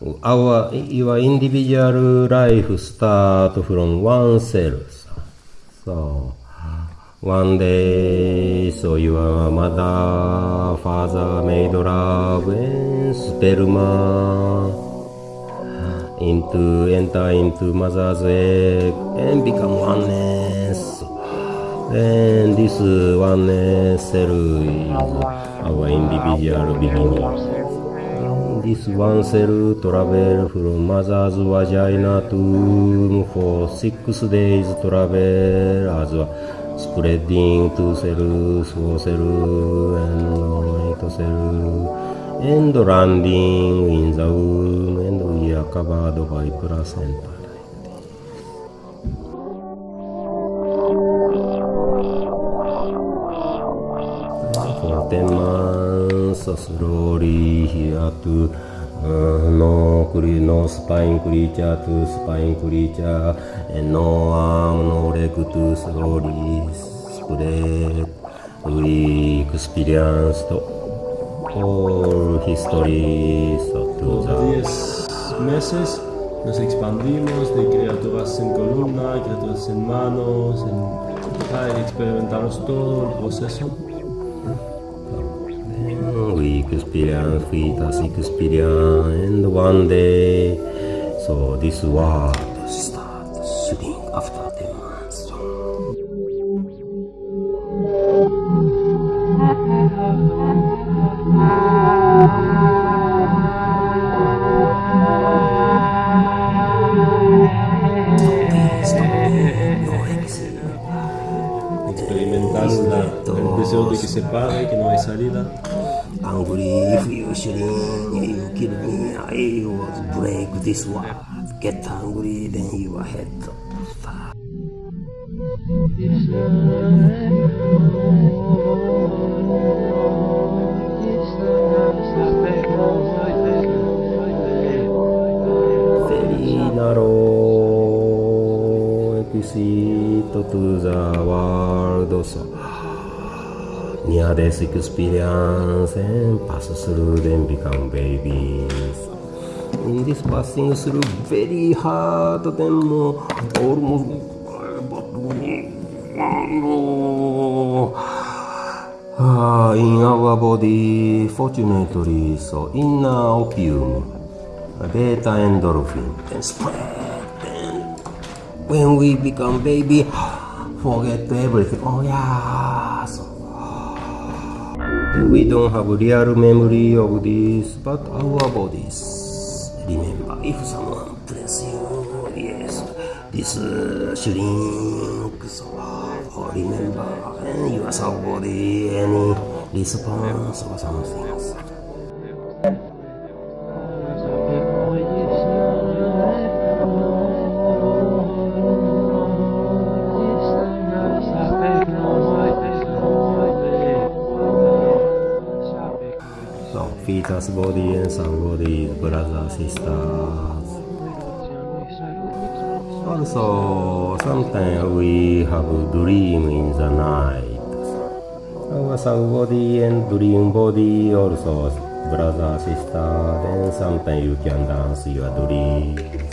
our your individual life start from one cell. So one day, so your mother, father made love and sperma into enter into mother's egg and become oneness. And this oneness cell is our individual beginning. Cell travel from mother's vagina to for six days travel as spreading to cells, four cell and eight cell and landing in the womb and we are covered by placenta. For ten months, サスローリーヒアトゥノークリノースパインクリーチャートゥスパインクリーチャーノーアームノーレグトゥスローリースプレーウィークスピリアンスと all histories of the 10 meses nos expandimos de criaturas en columna, criaturas en manos, en, experimentamos todo el proceso. We experience, fetus experience, and one day, so this world start shrink after ten months. Experimentando la- el deseo de que se pare, que no hay salida. Angry if you shrink, you kill me, I will break this world. Get angry, then you are head start. very narrow exit to the world so near death experience and pass through then become babies in this passing through very hard then more almost Ah, in our body, fortunately, so inner opium, beta endorphin, then spread. Then when we become baby, forget everything. Oh yeah. So, we don't have real memory of this, but our bodies remember. If someone press you, yes, this uh, shrink. So oh, remember, and your body, any response or something. So fetus body and soul body, brothers, sisters. Also, sometimes we have dream in the night. Our soul body and dream body also brother, sister. Then sometimes you can dance your dream.